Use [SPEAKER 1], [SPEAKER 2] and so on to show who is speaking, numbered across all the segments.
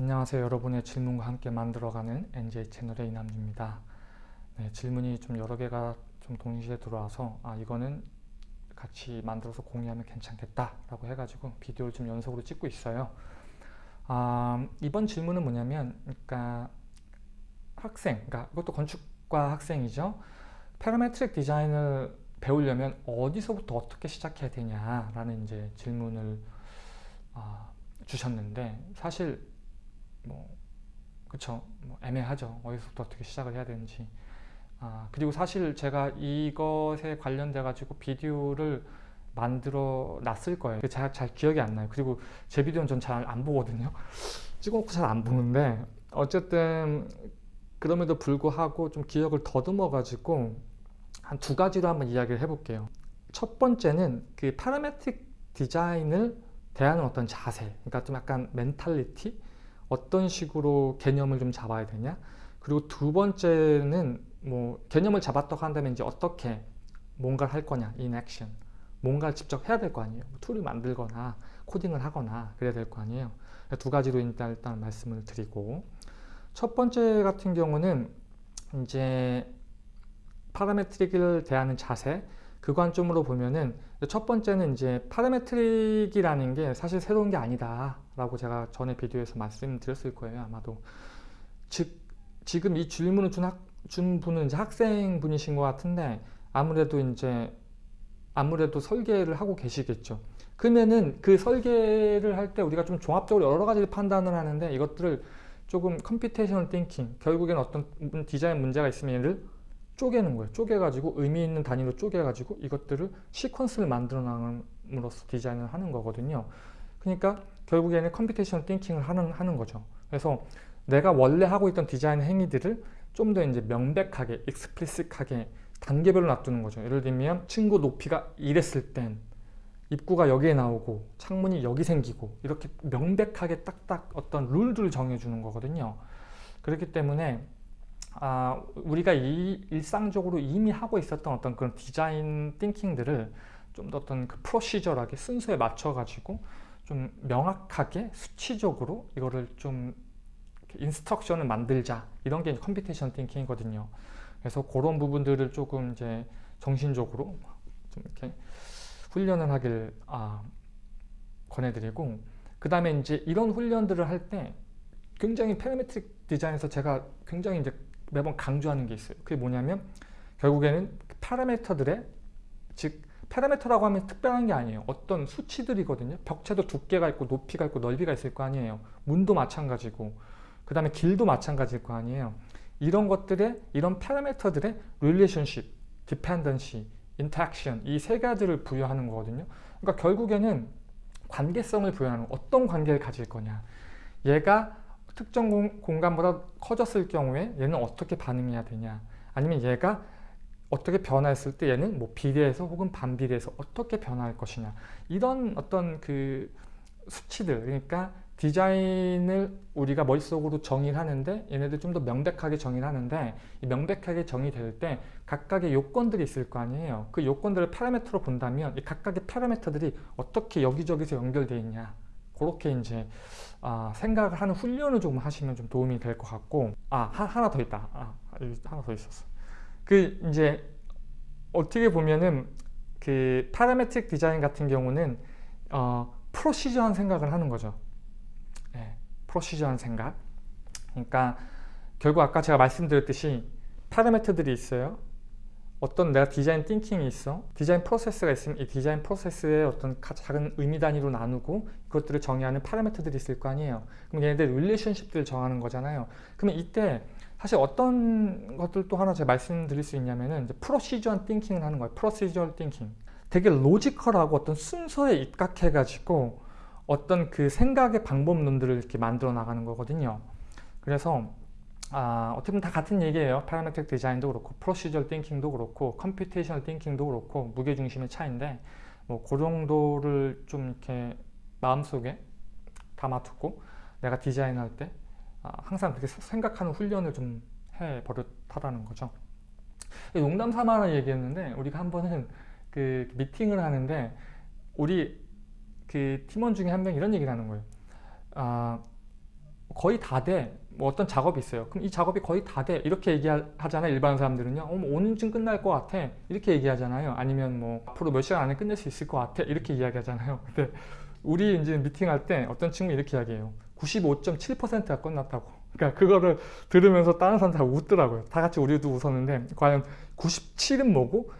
[SPEAKER 1] 안녕하세요. 여러분의 질문과 함께 만들어가는 NJ 채널의 이남주입니다. 네, 질문이 좀 여러 개가 좀 동시에 들어와서 아 이거는 같이 만들어서 공유하면 괜찮겠다 라고 해가지고 비디오를 좀 연속으로 찍고 있어요. 아, 이번 질문은 뭐냐면 그러니까 학생, 그러니까 이것도 건축과 학생이죠. parametric 디자인을 배우려면 어디서부터 어떻게 시작해야 되냐라는 이제 질문을 아, 주셨는데 사실 뭐 그쵸? 뭐 애매하죠. 어디서부터 어떻게 시작을 해야 되는지. 아 그리고 사실 제가 이것에 관련돼 가지고 비디오를 만들어 놨을 거예요. 잘, 잘 기억이 안 나요. 그리고 제 비디오는 전 잘 안 보거든요. 찍어놓고 잘 안 보는데 어쨌든 그럼에도 불구하고 좀 기억을 더듬어 가지고 한 두 가지로 한번 이야기를 해볼게요. 첫 번째는 그 parametric 디자인을 대하는 어떤 자세. 그러니까 좀 약간 mentality 어떤 식으로 개념을 좀 잡아야 되냐? 그리고 두 번째는 뭐 개념을 잡았다고 한다면 이제 어떻게 뭔가를 할 거냐 in action. 뭔가를 직접 해야 될 거 아니에요. 뭐 툴을 만들거나 코딩을 하거나 그래야 될 거 아니에요. 두 가지로 일단, 일단 말씀을 드리고. 첫 번째 같은 경우는 이제 파라메트릭을 대하는 자세 그 관점으로 보면은 첫 번째는 이제 파라메트릭이라는 게 사실 새로운 게 아니다 라고 제가 전에 비디오에서 말씀드렸을 거예요 아마도 즉 지금 이 질문을 준, 학, 준 분은 이제 학생분이신 것 같은데 아무래도 이제 아무래도 설계를 하고 계시겠죠 그러면은 그 설계를 할 때 우리가 좀 종합적으로 여러 가지를 판단을 하는데 이것들을 조금 computational thinking 결국엔 어떤 디자인 문제가 있으면 얘를 쪼개는 거예요. 쪼개가지고 의미 있는 단위로 쪼개가지고 이것들을 시퀀스를 만들어 나감으로써 디자인을 하는 거거든요. 그러니까 결국에는 computation thinking을 하는, 하는 거죠. 그래서 내가 원래 하고 있던 디자인 행위들을 좀 더 이제 명백하게, explicit하게 단계별로 놔두는 거죠. 예를 들면 층고 높이가 이랬을 땐 입구가 여기에 나오고 창문이 여기 생기고 이렇게 명백하게 딱딱 어떤 룰들을 정해주는 거거든요. 그렇기 때문에 아, 우리가 이, 일상적으로 이미 하고 있었던 어떤 그런 디자인 thinking들을 좀 더 어떤 그 procedural하게 순서에 맞춰 가지고 좀 명확하게 수치적으로 이거를 좀 instruction을 만들자 이런 게 computation thinking이거든요 그래서 그런 부분들을 조금 이제 정신적으로 좀 이렇게 훈련을 하길 아, 권해드리고 그 다음에 이제 이런 훈련들을 할 때 굉장히 parametric 디자인에서 제가 굉장히 이제 매번 강조하는 게 있어요. 그게 뭐냐면 결국에는 파라미터들의 즉 파라미터라고 하면 특별한 게 아니에요. 어떤 수치들이거든요. 벽체도 두께가 있고 높이가 있고 넓이가 있을 거 아니에요. 문도 마찬가지고 그 다음에 길도 마찬가지일 거 아니에요. 이런 것들의 이런 파라미터들의 relationship, dependency, interaction 이 세 가지를 부여하는 거거든요. 그러니까 결국에는 관계성을 부여하는 어떤 관계를 가질 거냐 얘가 특정 공, 간보다 커졌을 경우에 얘는 어떻게 반응해야 되냐 아니면 얘가 어떻게 변화했을 때 얘는 뭐 비례해서 혹은 반비례해서 어떻게 변화할 것이냐. 이런 어떤 그 수치들 그러니까 디자인을 우리가 머릿속으로 정의를 하는데 얘네들 좀 더 명백하게 정의를 하는데 이 명백하게 정의될 때 각각의 요건들이 있을 거 아니에요. 그 요건들을 파라미터로 본다면 이 각각의 파라미터들이 어떻게 여기저기서 연결되어 있냐. 그렇게 이제 아, 생각을 하는 훈련을 좀 하시면 좀 도움이 될 것 같고. 아 하나 더 있다. 아, 하나 더 있었어 그 이제 어떻게 보면은 그 parametric 디자인 같은 경우는 어, procedural한 생각을 하는 거죠. 네, procedural한 생각. 그러니까 결국 아까 제가 말씀드렸듯이 파라미터들이 있어요 어떤 내가 디자인 thinking이 있어? 디자인 프로세스가 있으면 이 디자인 프로세스의 어떤 작은 의미 단위로 나누고 그것들을 정의하는 파라미터들이 있을 거 아니에요. 그럼 얘네들 relationship들을 정하는 거잖아요. 그러면 이때 사실 어떤 것들 또 하나 제가 말씀드릴 수 있냐면은 이제 procedural한 thinking을 하는 거예요. procedural thinking 되게 logical하고 어떤 순서에 입각해 가지고 어떤 그 생각의 방법론들을 이렇게 만들어 나가는 거거든요. 그래서 아, 어떻게 보면 다 같은 얘기예요. parametric 디자인도 그렇고 procedural thinking도 그렇고 computational thinking도 그렇고 무게중심의 차이인데 뭐 그 정도를 좀 이렇게 마음속에 담아두고 내가 디자인할 때 아, 항상 그렇게 생각하는 훈련을 좀 해버릇하라는 거죠. 농담 삼아 얘기했는데 우리가 한 번은 그 미팅을 하는데 우리 그 팀원 중에 한 명이 이런 얘기를 하는 거예요. 아, 거의 다 돼. 뭐 어떤 작업이 있어요. 그럼 이 작업이 거의 다 돼. 이렇게 얘기하잖아요. 일반 사람들은요. 어, 뭐 오늘쯤 끝날 것 같아. 이렇게 얘기하잖아요. 아니면 뭐 앞으로 몇 시간 안에 끝낼 수 있을 것 같아. 이렇게 이야기하잖아요. 근데 우리 이제 미팅할 때 어떤 친구 이렇게 이야기해요. 95.7%가 끝났다고. 그러니까 그거를 들으면서 다른 사람 다 웃더라고요. 다 같이 우리도 웃었는데 과연 97은 뭐고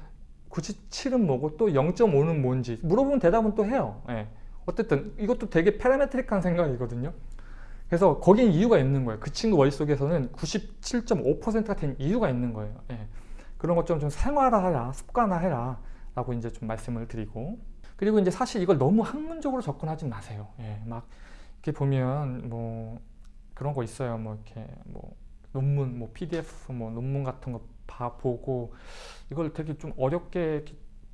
[SPEAKER 1] 97은 뭐고 또 0.5는 뭔지 물어보면 대답은 또 해요. 예. 어쨌든 이것도 되게 파라메트릭한 생각이거든요. 그래서 거긴 이유가 있는 거예요. 그 친구 머릿속에서는 97.5%가 된 이유가 있는 거예요. 예. 그런 것 좀 좀 생활화해라, 습관화해라 라고 이제 좀 말씀을 드리고 그리고 이제 사실 이걸 너무 학문적으로 접근하지 마세요. 예. 막 이렇게 보면 뭐 그런 거 있어요. 뭐 이렇게 뭐 논문, 뭐 PDF, 뭐 논문 같은 거 봐 보고 이걸 되게 좀 어렵게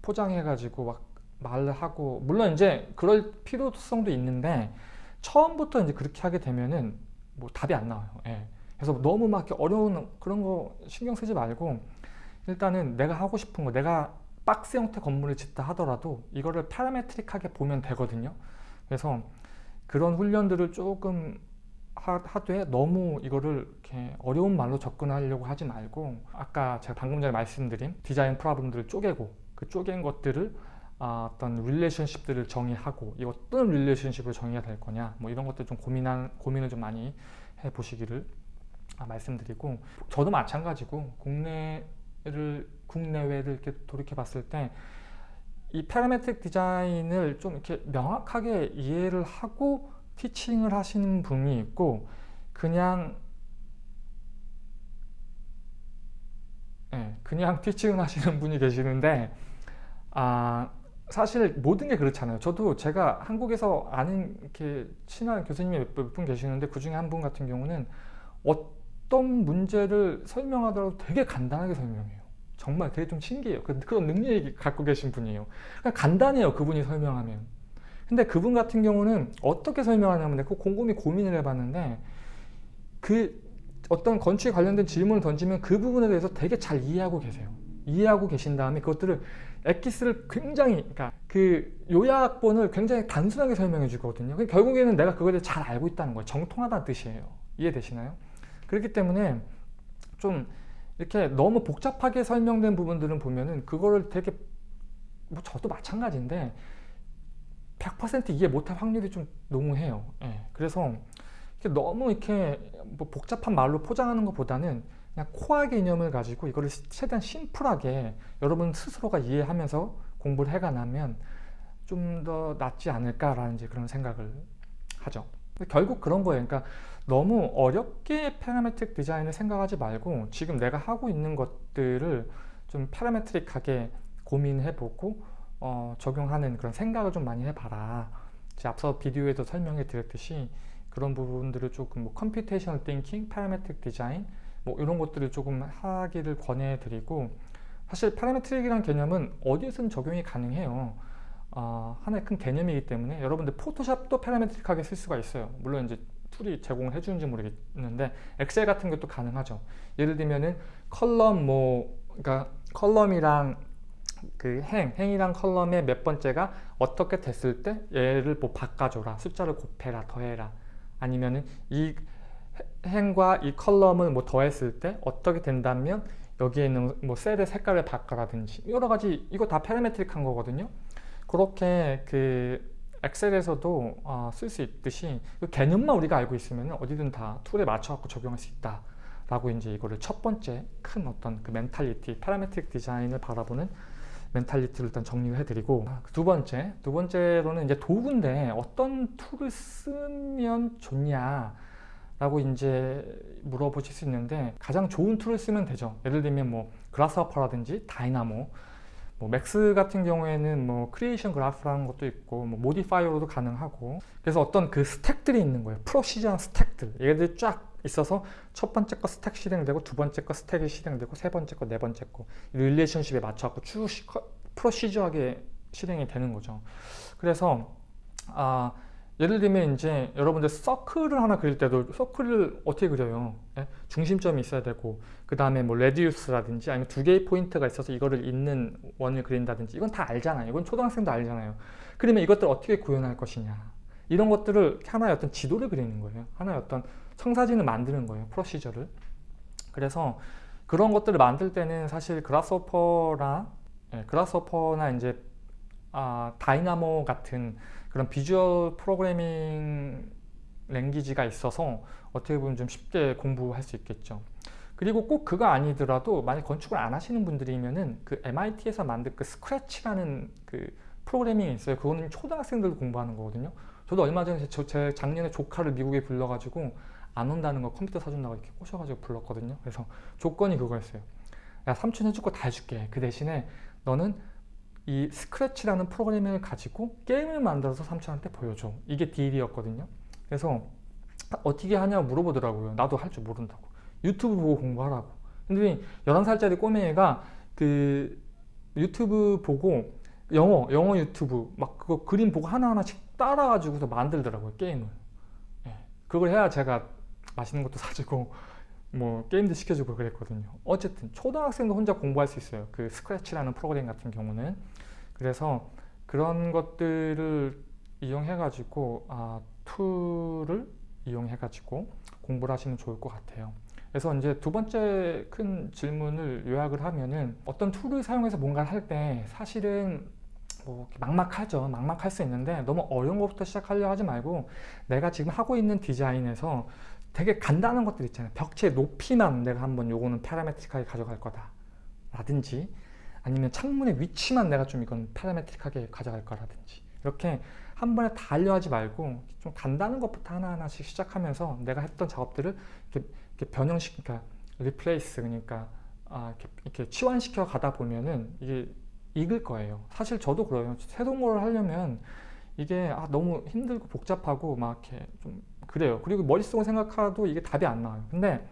[SPEAKER 1] 포장해가지고 막 말을 하고 물론 이제 그럴 필요성도 있는데 처음부터 이제 그렇게 하게 되면은 뭐 답이 안 나와요. 예. 그래서 너무 막 어려운 그런 거 신경 쓰지 말고 일단은 내가 하고 싶은 거 내가 박스 형태 건물을 짓다 하더라도 이거를 파라메트릭하게 보면 되거든요. 그래서 그런 훈련들을 조금 하되 너무 이거를 이렇게 어려운 말로 접근하려고 하지 말고 아까 제가 방금 전에 말씀드린 디자인 problem들을 쪼개고 그 쪼갠 것들을 아, 어떤 relationship들을 정의하고 이 어떤 relationship을 정의해야 될 거냐 뭐 이런 것들 좀 고민한 고민을 좀 많이 해 보시기를 아, 말씀드리고 저도 마찬가지고 국내를 국내외를 이렇게 돌이켜 봤을 때 이 parametric 디자인을 좀 이렇게 명확하게 이해를 하고 teaching을 하시는 분이 있고 그냥 네, 그냥 teaching을 하시는 분이 계시는데 아 사실 모든 게 그렇잖아요. 저도 제가 한국에서 아는 이렇게 친한 교수님이 몇 분 계시는데 그 중에 한 분 같은 경우는 어떤 문제를 설명하더라도 되게 간단하게 설명해요. 정말 되게 좀 신기해요. 그, 그런 능력이 갖고 계신 분이에요. 그러니까 간단해요. 그분이 설명하면. 근데 그분 같은 경우는 어떻게 설명하냐면 내가 곰곰이 고민을 해봤는데 그 어떤 건축에 관련된 질문을 던지면 그 부분에 대해서 되게 잘 이해하고 계세요. 이해하고 계신 다음에 그것들을 엑기스를 굉장히 그러니까 그 요약본을 굉장히 단순하게 설명해 주거든요. 그러니까 결국에는 내가 그거에 대해 잘 알고 있다는 거예요. 정통하다는 뜻이에요. 이해되시나요? 그렇기 때문에 좀 이렇게 너무 복잡하게 설명된 부분들은 보면은 그거를 되게 뭐 저도 마찬가지인데 100% 이해 못할 확률이 좀 농후해요. 예. 그래서 너무 이렇게 뭐 복잡한 말로 포장하는 것보다는 그냥 코어 개념을 가지고 이거를 최대한 심플하게 여러분 스스로가 이해하면서 공부를 해가나면 좀 더 낫지 않을까라는 이제 그런 생각을 하죠. 결국 그런 거예요. 그러니까 너무 어렵게 parametric 디자인을 생각하지 말고 지금 내가 하고 있는 것들을 좀 parametric하게 고민해보고 어, 적용하는 그런 생각을 좀 많이 해봐라. 앞서 비디오에도 설명해 드렸듯이 그런 부분들을 조금 뭐 computational thinking, parametric 디자인 뭐 이런 것들을 조금 하기를 권해드리고 사실 parametric이라는 개념은 어디에서든 적용이 가능해요. 어, 하나의 큰 개념이기 때문에 여러분들 Photoshop도 parametric하게 쓸 수가 있어요. 물론 이제 tool이 제공을 해주는지 모르겠는데 Excel 같은 것도 가능하죠. 예를 들면은 column 뭐 그러니까 column이랑 그 행, 행이랑 column의 몇 번째가 어떻게 됐을 때 얘를 뭐 바꿔줘라 숫자를 곱해라 더해라 아니면은 이 행과 이 column을 뭐 더했을 때 어떻게 된다면 여기에 있는 뭐 셀의 색깔을 바꿔라든지 여러 가지 이거 다 parametric한 거거든요. 그렇게 그 Excel에서도 어, 쓸수 있듯이 그 개념만 우리가 알고 있으면 어디든 다 tool에 맞춰 갖고 적용할 수 있다 라고 이제 이거를 첫 번째 큰 어떤 그 mentality parametric 디자인을 바라보는 mentality를 일단 정리를 해드리고 아, 두 번째, 두 번째로는 이제 도구인데 어떤 tool을 쓰면 좋냐 라고 이제 물어보실 수 있는데 가장 좋은 tool을 쓰면 되죠. 예를 들면 뭐 Grasshopper라든지 Dynamo 뭐 Max 같은 경우에는 뭐 creation graph라는 것도 있고 뭐 modifier로도 가능하고 그래서 어떤 그 stack들이 있는 거예요. procedure한 stack들. 얘들이 쫙 있어서 첫 번째 거 stack 실행되고 두 번째 거 stack이 실행되고 세 번째 거 네 번째 거 relationship에 맞춰갖고 쭉 procedure하게 실행이 되는 거죠. 그래서 아 예를 들면 이제 여러분들 circle을 하나 그릴 때도 circle을 어떻게 그려요? 예? 중심점이 있어야 되고 그 다음에 뭐 radius라든지 아니면 두 개의 포인트가 있어서 이거를 잇는 원을 그린다든지 이건 다 알잖아요. 이건 초등학생도 알잖아요. 그러면 이것들 어떻게 구현할 것이냐 이런 것들을 하나의 어떤 지도를 그리는 거예요. 하나의 어떤 청사진을 만드는 거예요. procedure를. 그래서 그런 것들을 만들 때는 사실 Grasshopper나 예, Grasshopper나 이제 아, Dynamo 같은 그런 visual programming 랭귀지가 있어서 어떻게 보면 좀 쉽게 공부할 수 있겠죠. 그리고 꼭 그거 아니더라도 만약 건축을 안 하시는 분들이면은 그 MIT에서 만든 그 스크래치라는 그 프로그래밍이 있어요. 그거는 초등학생들 공부하는 거거든요. 저도 얼마 전에 제, 제 작년에 조카를 미국에 불러가지고 안 온다는 거 컴퓨터 사준다고 이렇게 꼬셔가지고 불렀거든요. 그래서 조건이 그거였어요. 야 삼촌 해줄 거 다 해줄게. 그 대신에 너는 이 스크래치라는 프로그래밍을 가지고 게임을 만들어서 삼촌한테 보여줘. 이게 딜이었거든요. 그래서 어떻게 하냐고 물어보더라고요. 나도 할 줄 모른다고. 유튜브 보고 공부하라고. 근데 11살짜리 꼬맹이가 그 유튜브 보고 영어, 영어 유튜브 막 그거 그림 보고 하나하나씩 따라가지고서 만들더라고요. 게임을. 예. 그걸 해야 제가 맛있는 것도 사주고 뭐 게임도 시켜주고 그랬거든요. 어쨌든 초등학생도 혼자 공부할 수 있어요. 그 스크래치라는 프로그램 같은 경우는. 그래서 그런 것들을 이용해 가지고 아, tool을 이용해 가지고 공부를 하시면 좋을 것 같아요. 그래서 이제 두 번째 큰 질문을 요약을 하면은 어떤 tool을 사용해서 뭔가를 할 때 사실은 뭐 막막하죠. 막막할 수 있는데 너무 어려운 것부터 시작하려 하지 말고 내가 지금 하고 있는 디자인에서 되게 간단한 것들 있잖아요. 벽체 높이만 내가 한번 요거는 parametric하게 가져갈 거다. 라든지 아니면 창문의 위치만 내가 좀 이건 parametric하게 가져갈 거라든지 이렇게 한 번에 다 하려 하지 말고 좀 간단한 것부터 하나하나씩 시작하면서 내가 했던 작업들을 이렇게, 이렇게 변형시키니까 그러니까 replace 그러니까 아, 이렇게, 이렇게 치환시켜 가다 보면은 이게 익을 거예요. 사실 저도 그래요. 걸 하려면 이게 아, 너무 힘들고 복잡하고 막 이렇게 좀 그래요. 그리고 머릿속으로 생각해도 이게 답이 안 나와요. 근데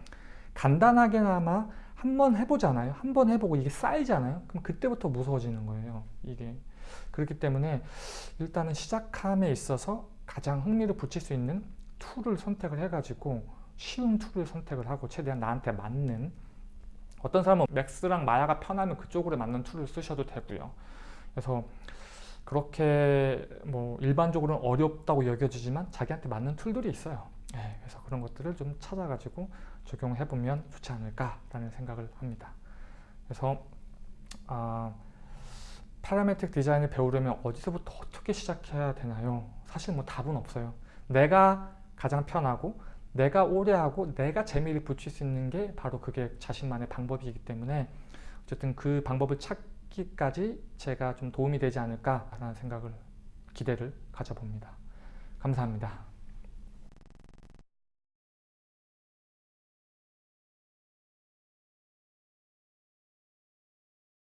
[SPEAKER 1] 간단하게나마 한번 해보잖아요. 한 번 해보고 이게 쌓이잖아요. 그럼 그때부터 무서워지는 거예요. 이게 그렇기 때문에 일단은 시작함에 있어서 가장 흥미를 붙일 수 있는 tool을 선택을 해가지고 쉬운 tool을 선택을 하고 최대한 나한테 맞는 어떤 사람은 Max랑 Maya가 편하면 그쪽으로 맞는 tool을 쓰셔도 되고요. 그래서 그렇게 뭐 일반적으로는 어렵다고 여겨지지만 자기한테 맞는 tool들이 있어요. 네, 그래서 그런 것들을 좀 찾아가지고 적용해 보면 좋지 않을까 라는 생각을 합니다. 그래서 아, 파라메틱 디자인을 배우려면 어디서부터 어떻게 시작해야 되나요? 사실 뭐 답은 없어요. 내가 가장 편하고 내가 오래 하고 내가 재미를 붙일 수 있는 게 바로 그게 자신만의 방법이기 때문에 어쨌든 그 방법을 찾기까지 제가 좀 도움이 되지 않을까라는 생각을 기대를 가져봅니다. 감사합니다.